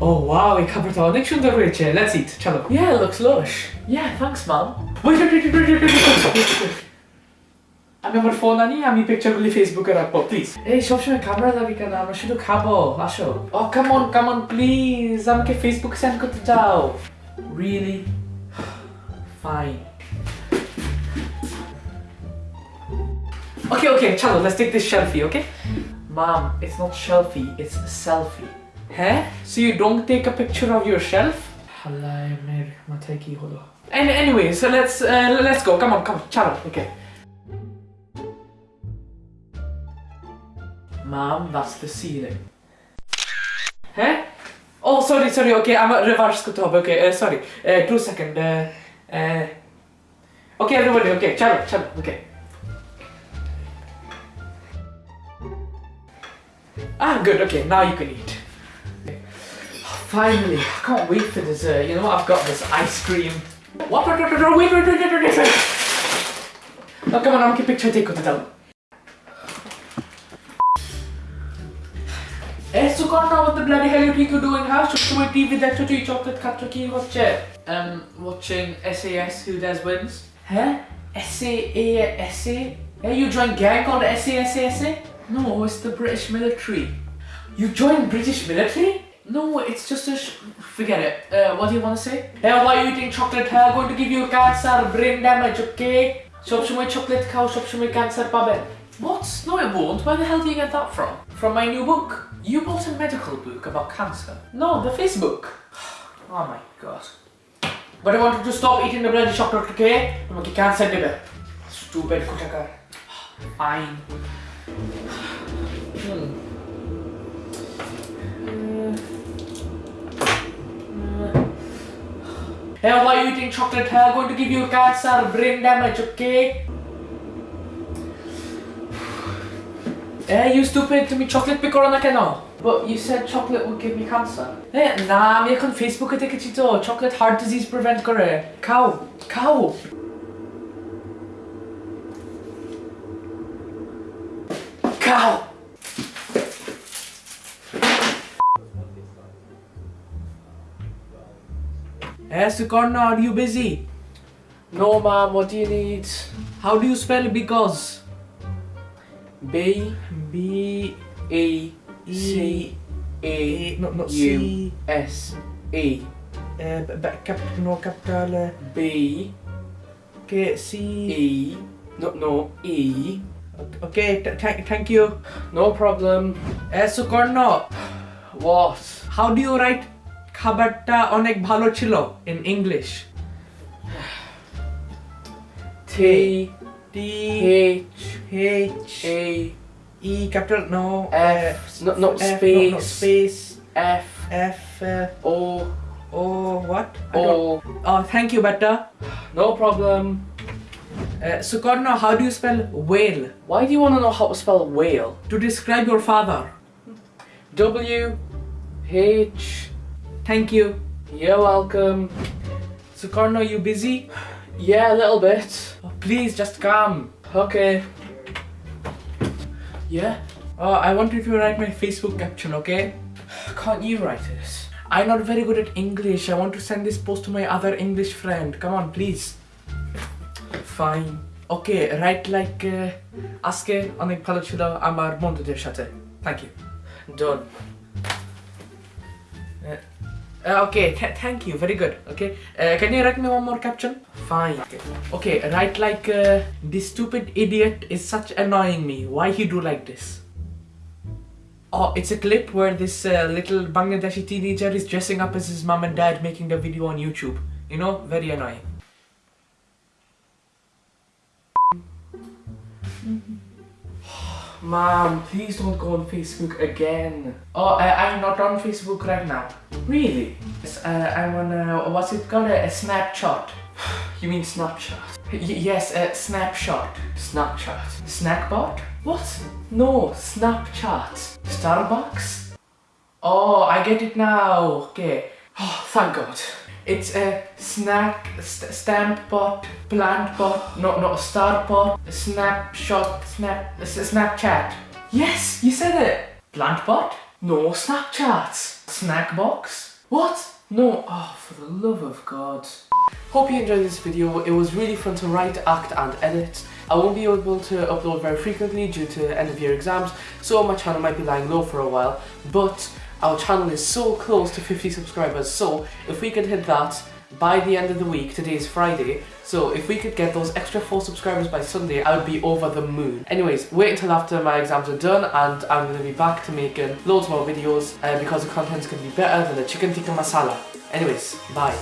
Oh wow, এই খাবারটা অনেক সুন্দর হয়েছে লেটস ইট চলো Yeah, it looks lush. Yeah, thanks, mum. Wait wait wait wait wait আমি আমার ফোন আনি আমি পিকচারগুলি ফেসবুকে রাখবো প্লিজ এই সবসময় খাবার লাগে কেন আমরা শুধু খাবো আসো ও come on come on please আমাকে ফেসবুক সেন্ড করতে দাও Really? Fine. Okay, okay, chalo, let's take this selfie, okay? Mom, it's not shelfie, it's selfie. Huh? So you don't take a picture of yourself? And anyway, so let's uh, let's go. Come on, come on, chalo. Okay. Mom, that's the ceiling. Huh? Oh, sorry, sorry. Okay, I'm a reverse kutab. Okay, uh, sorry. Uh, two second. Uh, uh. Okay, everybody. Okay, chalo, chalo. Okay. Ah, good. Okay, now you can eat. Finally, I can't wait for dessert. You know what? I've got this ice cream. What? Come on, I'm picture take it down. Hey, Sukarna, what the bloody hell are you doing? How should we TV that to chocolate cut to watch it? Um, watching SAS Who Dares Wins. Huh? S-A-A-S-A? Yeah, you joined gang called SASA? No, it's the British military. You joined British military? No, it's just a sh- forget it. Uh, what do you want to say? Hey, why are you eating chocolate? Huh? Going to give you cancer, brain damage, okay? সবসময় chocolate খাও, সবসময় cancer পাবেন। What? No, it won't. Where the hell do you get that from? From my new book. You bought a medical book about cancer. No, the Facebook. Oh my god. But I want you to stop eating the bloody chocolate, okay? আমাকে cancer দেবে। Stupid কোথাকার। Fine. Hey, why are you eating chocolate? I'm going to give you cancer, brain damage, okay? Hey, you stupid, To me, chocolate पे करो ना क्या But you said chocolate would give me cancer. Hey, nah, मैं कौन Facebook पे देखी चीज़ chocolate heart disease prevent करे. Cow, cow. Cow. Eh, Sukarna, are you busy? No, ma'am. What do you need? How do you spell because? B B E E C A A no no U C S E uh, cap, no capital B K C E no no E. Okay, th- th- thank you. No problem. Eh, Sukarna, What? how do you write খাবারটা অনেক ভালো ছিল in English? T T H H A E capital no F no no F, space no, no, space F F uh, O O what? I don't- O. Oh, thank you, Betta. No problem. Uh, Sukarna, how do you spell whale? Why do you want to know how to spell whale? To describe your father. W H. Thank you. You're welcome. Sukarna, you busy? Yeah, a little bit. Oh, please, just come. Okay. Yeah. Oh, I want you to write my Facebook caption, okay? Can't you write it? I'm not very good at English. I want to send this post to my other English friend. Come on, please. Fine. Okay, write like uh, আজকে অনেক ভালো ছিল আমার বন্ধুদের সাথে. Thank you. Done. uh, okay, th- thank you. Very good. Okay. Uh, can you write me one more caption? Fine. Okay. Okay, write like uh, this stupid idiot is such annoying me. Why he do like this? Oh, it's a clip where this uh, little Bangladeshi teenager is dressing up as his mom and dad making the video on YouTube. You know, very annoying. Mom, please don't go on Facebook again. Oh, I, I'm not on Facebook right now. Really? Yes, uh, I'm on uh, what's it called? A, a Snapchat. You mean Snapchat? Y- yes, a Snapshot. Snapchat. Snackbot? What? No, Snapchat. Starbucks? Oh, I get it now. Okay. Oh, thank God. It's a snack, st- stamp bot, plant bot, no, no, star bot, a snapshot, snap, s- Snapchat. Yes, you said it. Plant bot? No, Snapchat. Snack box? What? No, oh, for the love of God. Hope you enjoyed this video. It was really fun to write, act and edit. I won't be able to upload very frequently due to end of year exams, so my channel might be lying low for a while, but our channel is so close to 50 subscribers, so if we could hit that by the end of the week, today is Friday, so if we could get those extra 4 subscribers by Sunday, I would be over the moon. Anyways, wait until after my exams are done and I'm going to be back to making loads more videos uh, because the content's going to be better than the chicken tikka masala. Anyways, bye.